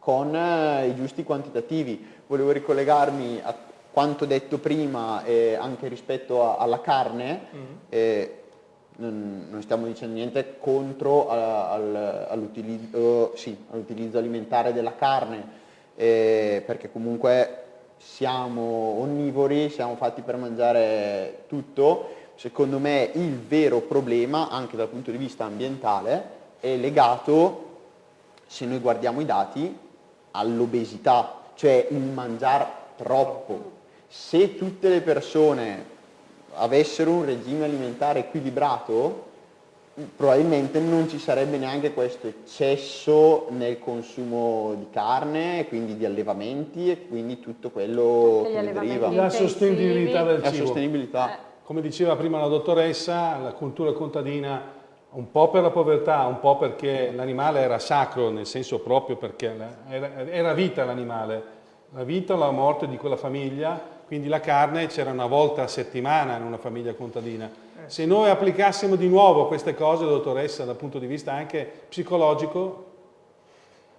con eh, i giusti quantitativi. Volevo ricollegarmi a quanto detto prima eh, anche rispetto a, alla carne, mm. eh, non, non, stiamo dicendo niente contro al, all'utilizzo, sì, all'utilizzo alimentare della carne, eh, perché comunque siamo onnivori, siamo fatti per mangiare tutto. Secondo me il vero problema, anche dal punto di vista ambientale, è legato, se noi guardiamo i dati, all'obesità, cioè il mangiare troppo. Se tutte le persone avessero un regime alimentare equilibrato, probabilmente non ci sarebbe neanche questo eccesso nel consumo di carne, quindi di allevamenti e quindi tutto quello che ne deriva.
La sostenibilità del
cibo. La sostenibilità.
Eh. Come diceva prima la dottoressa, la cultura contadina un po' per la povertà, un po' perché l'animale era sacro, nel senso proprio perché era, era vita l'animale, la vita o la morte di quella famiglia, quindi la carne c'era una volta a settimana in una famiglia contadina se noi applicassimo di nuovo queste cose, dottoressa, dal punto di vista anche psicologico,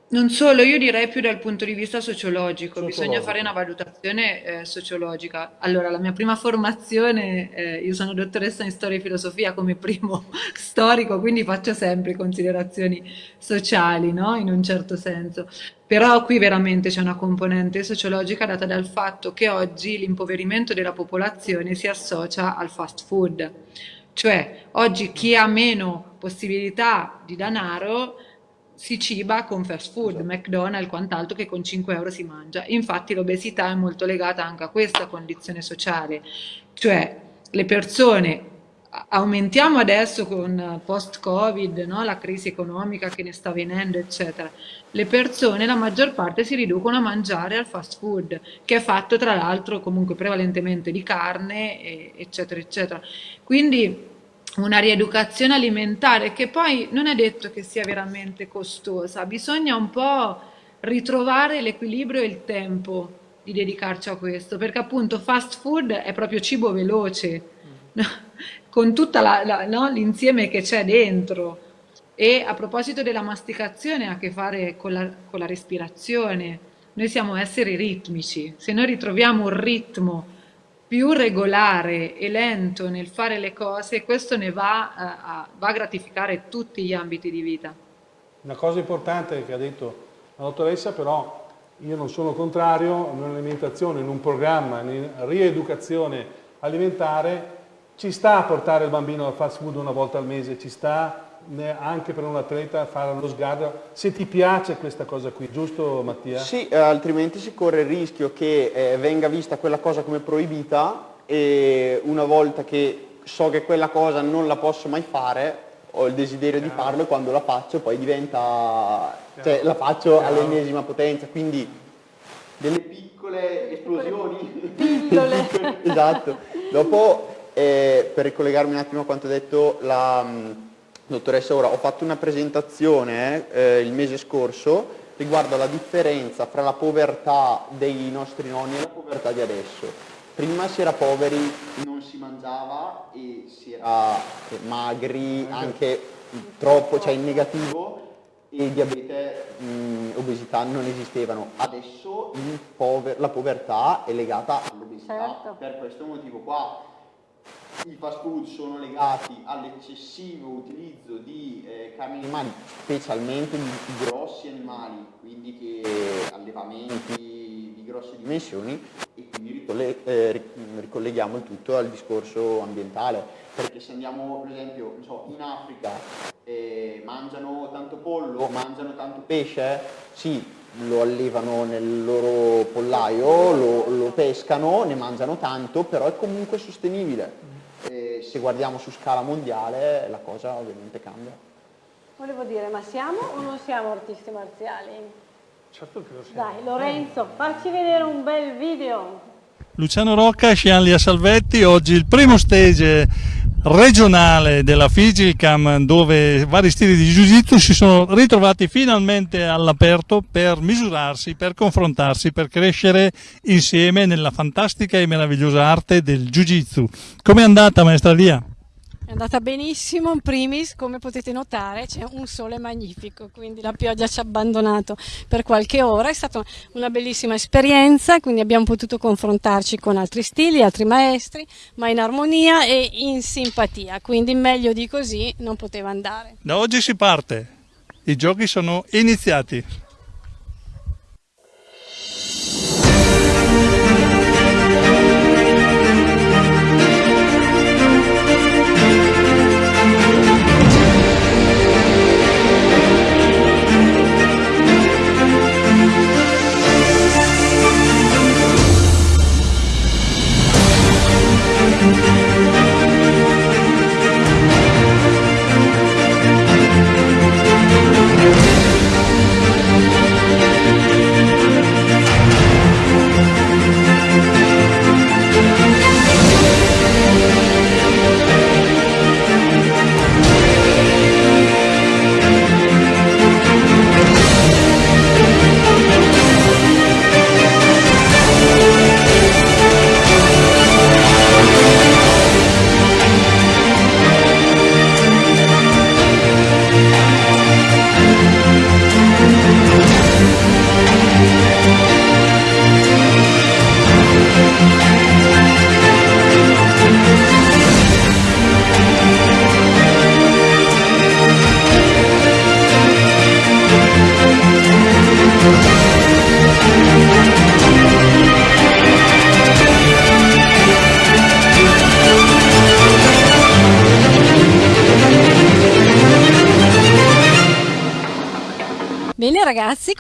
non solo, io direi più dal punto di vista sociologico, sociologico. bisogna fare una valutazione eh, sociologica. Allora, la mia prima formazione, eh, io sono dottoressa in storia e filosofia come primo storico, quindi faccio sempre considerazioni sociali, no? in un certo senso. Però qui veramente c'è una componente sociologica data dal fatto che oggi l'impoverimento della popolazione si associa al fast food. Cioè, oggi chi ha meno possibilità di denaro si ciba con fast food, esatto. McDonald's, quant'altro che con 5 euro si mangia. Infatti l'obesità è molto legata anche a questa condizione sociale, cioè le persone aumentiamo adesso con post-Covid, no? la crisi economica che ne sta venendo, eccetera. Le persone, la maggior parte, si riducono a mangiare al fast food, che è fatto tra l'altro comunque prevalentemente di carne, eccetera, eccetera. Quindi una rieducazione alimentare che poi non è detto che sia veramente costosa, bisogna un po' ritrovare l'equilibrio e il tempo di dedicarci a questo, perché appunto fast food è proprio cibo veloce, mm. con tutto no, l'insieme che c'è dentro. E a proposito della masticazione ha a che fare con la, con la respirazione, noi siamo esseri ritmici, se noi ritroviamo un ritmo più regolare e lento nel fare le cose, questo ne va a, va a gratificare tutti gli ambiti di vita.
Una cosa importante che ha detto la dottoressa, però io non sono contrario in un'alimentazione, in un programma, in rieducazione alimentare, ci sta a portare il bambino al fast food una volta al mese, ci sta anche per un atleta fare lo sguardo, se ti piace questa cosa qui, giusto Mattia?
Sì, eh, altrimenti si corre il rischio che eh, venga vista quella cosa come proibita e una volta che so che quella cosa non la posso mai fare, ho il desiderio Chiaro. di farlo e quando la faccio poi diventa, Chiaro. cioè la faccio all'ennesima potenza, quindi delle piccole esplosioni.
Pillole.
esatto. Dopo, eh, per ricollegarmi un attimo a quanto ha detto la mh, dottoressa Ora, ho fatto una presentazione eh, il mese scorso riguardo alla differenza fra la povertà dei nostri nonni e la povertà di adesso prima si era poveri, non si mangiava e si era magri anche troppo, cioè in negativo e diabete, mh, obesità non esistevano. Adesso pover la povertà è legata all'obesità, certo. per questo motivo qua i fast food sono legati all'eccessivo utilizzo di eh, carni animali, specialmente di grossi animali, quindi che allevamenti di grosse dimensioni e quindi eh, ricolleghiamo il tutto al discorso ambientale, perché se andiamo per esempio so, in Africa eh, mangiano tanto pollo, mangiano tanto pesce, sì, lo allevano nel loro pollaio, lo, lo pescano, ne mangiano tanto, però è comunque sostenibile e se guardiamo su scala mondiale la cosa ovviamente cambia.
Volevo dire, ma siamo o non siamo artisti marziali?
Certo che lo siamo.
Dai, Lorenzo, facci vedere un bel video.
Luciano Rocca e Scianlia Salvetti, oggi il primo stage regionale della Figicam dove vari stili di Jiu-Jitsu si sono ritrovati finalmente all'aperto per misurarsi, per confrontarsi, per crescere insieme nella fantastica e meravigliosa arte del Jiu-Jitsu. Come è andata maestra Lia?
È andata benissimo, in primis come potete notare c'è un sole magnifico, quindi la pioggia ci ha abbandonato per qualche ora, è stata una bellissima esperienza, quindi abbiamo potuto confrontarci con altri stili, altri maestri, ma in armonia e in simpatia, quindi meglio di così non poteva andare.
Da oggi si parte, i giochi sono iniziati.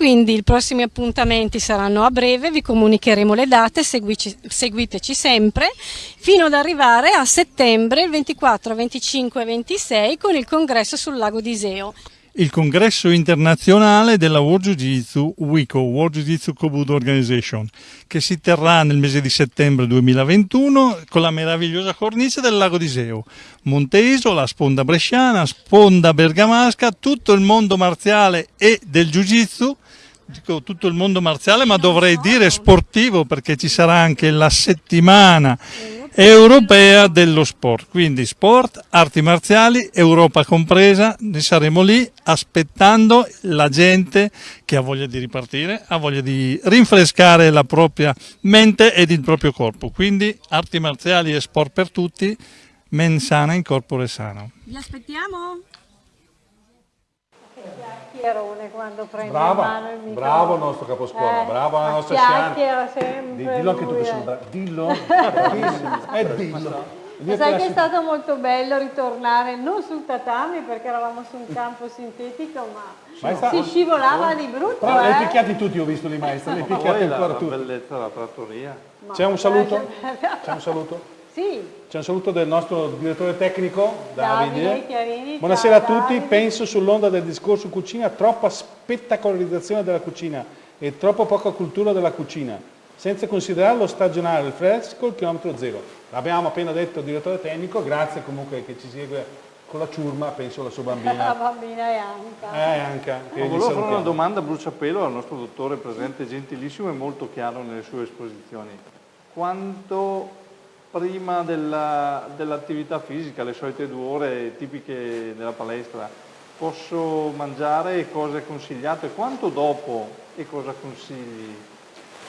Quindi i prossimi appuntamenti saranno a breve, vi comunicheremo le date, seguici, seguiteci sempre, fino ad arrivare a settembre, il 24, 25 e 26 con il congresso sul lago di Iseo
il congresso internazionale della World Jiu-Jitsu WICO, World Jiu-Jitsu Kobudo Organization, che si terrà nel mese di settembre 2021 con la meravigliosa cornice del lago di Seo. Monte Isola, sponda bresciana, sponda bergamasca, tutto il mondo marziale e del Jiu-Jitsu dico tutto il mondo marziale, ma dovrei dire sportivo perché ci sarà anche la settimana europea dello sport, quindi sport, arti marziali, Europa compresa, ne saremo lì aspettando la gente che ha voglia di ripartire, ha voglia di rinfrescare la propria mente ed il proprio corpo, quindi arti marziali e sport per tutti, men sana in corpore sano.
Vi aspettiamo? Chiacchierone quando prende
brava,
in mano il microfono.
Bravo il nostro caposcuola, eh, bravo la nostra
Chiacchiera sempre
Dillo anche tu che sono bravo. Dillo, eh, dillo.
Ma sai che è stato molto bello ritornare non sul tatami perché eravamo su un campo sintetico, ma Maestra, si scivolava di brutto.
Però
eh?
li picchiati tutti, ho visto di maestra, li picchiati ancora tutti.
La bellezza della trattoria.
C'è un saluto? C'è un saluto?
Sì.
C'è un saluto del nostro direttore tecnico, Davide.
Davide Chiarini,
Buonasera a tutti, Davide. penso sull'onda del discorso cucina, troppa spettacolarizzazione della cucina e troppo poca cultura della cucina, senza considerare lo stagionale, il fresco, il chilometro zero. L'abbiamo appena detto il direttore tecnico, grazie comunque che ci segue con la ciurma, penso alla sua bambina.
La bambina è Anca.
Eh, Anca.
Che volevo fare una domanda a bruciapelo al nostro dottore presente, gentilissimo e molto chiaro nelle sue esposizioni. Quanto prima dell'attività dell fisica, le solite due ore tipiche della palestra, posso mangiare cosa è consigliato e quanto dopo e cosa consigli?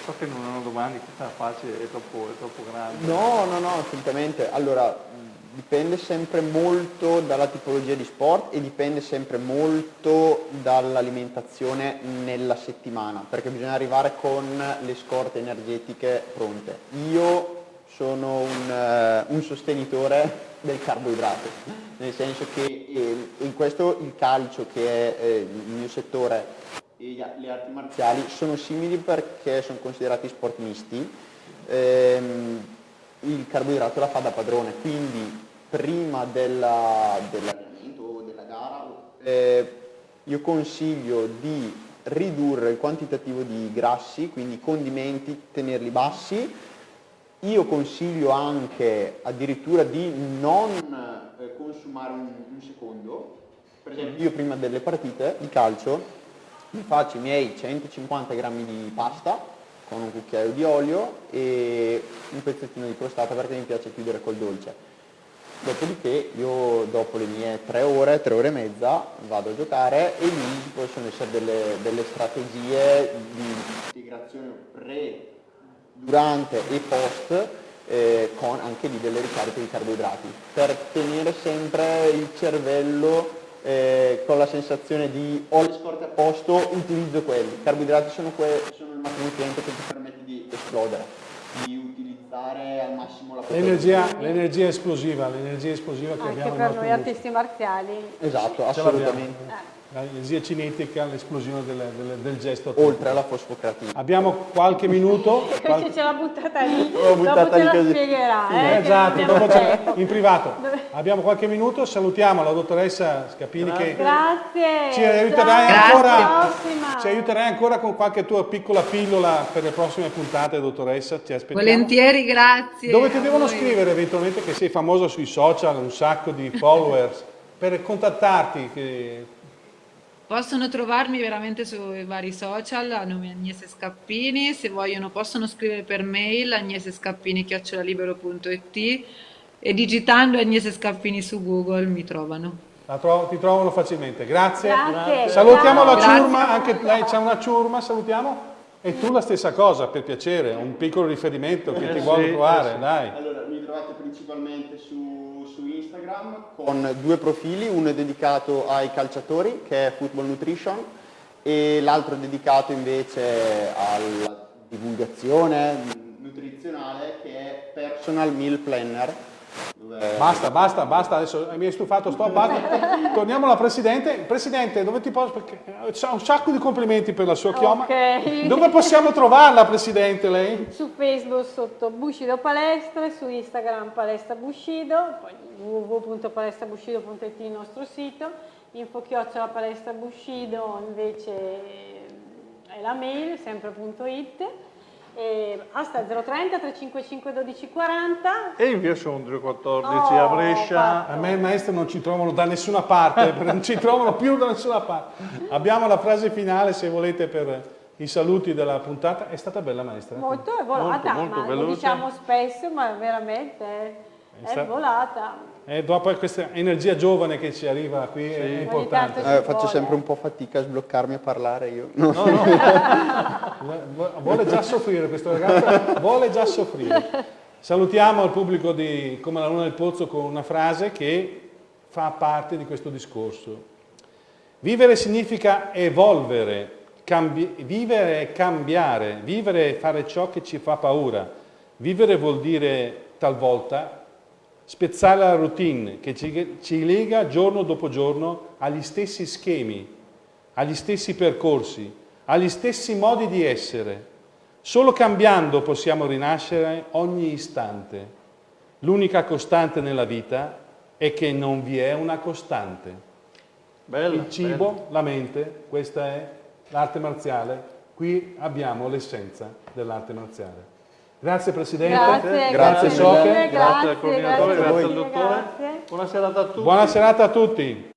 So che non è una domanda che è facile, è troppo, è troppo grande.
No, no, no, assolutamente. Allora, dipende sempre molto dalla tipologia di sport e dipende sempre molto dall'alimentazione nella settimana, perché bisogna arrivare con le scorte energetiche pronte. Io sono un, uh, un, sostenitore del carboidrato, nel senso che eh, in questo il calcio, che è eh, il mio settore, e le arti marziali sono simili perché sono considerati sport misti. Ehm, il carboidrato la fa da padrone, quindi prima dell'allenamento o della gara eh, io consiglio di ridurre il quantitativo di grassi, quindi condimenti, tenerli bassi, io consiglio anche addirittura di non eh, consumare un, un, secondo, per esempio io prima delle partite di calcio mi faccio i miei 150 grammi di pasta con un cucchiaio di olio e un pezzettino di crostata perché mi piace chiudere col dolce. Dopodiché io dopo le mie tre ore, tre ore e mezza vado a giocare e lì possono essere delle, delle strategie di integrazione pre durante e post eh, con anche lì delle ricariche di carboidrati per tenere sempre il cervello eh, con la sensazione di ho le scorte a posto, utilizzo quelli. I carboidrati sono, que- sono il macronutriente che ti permette di esplodere, di utilizzare al massimo la
l'energia, l'energia esplosiva, l'energia esplosiva che
anche
abbiamo
per noi artisti marziali.
Esatto, assolutamente.
L'energia cinetica, l'esplosione del, del, del, gesto.
Oltre alla fosfocratina.
Abbiamo qualche minuto.
Qualche... ce l'ha buttata lì, L'ho buttata dopo lì ce la spiegherà. Eh,
esatto, dopo in privato. Abbiamo qualche minuto, salutiamo la dottoressa Scappini
Grazie.
che
Grazie.
Ci, aiuterai ancora, ci aiuterai ancora con qualche tua piccola pillola per le prossime puntate, dottoressa, ci aspettiamo.
Volentieri, grazie.
Dove ti devono voi. scrivere eventualmente che sei famosa sui social, un sacco di followers, per contattarti? Che
Possono trovarmi veramente sui vari social a nome Agnese Scappini, se vogliono possono scrivere per mail agnesescappini.it e digitando Agnese Scappini su Google mi trovano.
Trovo, ti trovano facilmente, grazie.
grazie.
Salutiamo la grazie. ciurma, anche lei c'è una ciurma, salutiamo. E tu la stessa cosa, per piacere, un piccolo riferimento che ti vuole trovare, sì. dai.
Allora, mi trovate principalmente su Instagram con due profili, uno è dedicato ai calciatori che è Football Nutrition e l'altro è dedicato invece alla divulgazione nutrizionale che è Personal Meal Planner
Basta, basta, basta, adesso mi hai stufato, sto, basta. Torniamo alla Presidente. Presidente, dove ti posso... Perché c'ha un sacco di complimenti per la sua chioma.
Okay.
Dove possiamo trovarla, Presidente, lei?
Su Facebook sotto Bushido Palestre, su Instagram Palestra Bushido, poi www.palestrabushido.it il nostro sito, info chiocciola palestra Bushido invece è la mail, sempre.it e basta 030 355 1240
e in via Sondrio 14 oh, a Brescia
fatto. a me il maestro non ci trovano da nessuna parte non ci trovano più da nessuna parte abbiamo la frase finale se volete per, i saluti della puntata. È stata bella maestra?
Molto, è volata, molto, molto lo diciamo spesso, ma veramente è, volata.
E dopo questa energia giovane che ci arriva qui sì. è importante.
Eh, faccio sempre un po' fatica a sbloccarmi a parlare io.
No, no. no. vuole già soffrire questo ragazzo, vuole già soffrire. Salutiamo il pubblico di Come la Luna del Pozzo con una frase che fa parte di questo discorso. Vivere significa evolvere, vivere è cambiare, vivere è fare ciò che ci fa paura. Vivere vuol dire talvolta spezzare la routine che ci, ci lega giorno dopo giorno agli stessi schemi, agli stessi percorsi, agli stessi modi di essere. Solo cambiando possiamo rinascere ogni istante. L'unica costante nella vita è che non vi è una costante. Bella, Il cibo, bella. la mente, questa è l'arte marziale. Qui abbiamo l'essenza dell'arte marziale. Grazie Presidente,
grazie,
grazie,
grazie,
grazie, grazie al coordinatore, grazie, grazie al dottore. Buona serata a tutti.
Buona serata a tutti.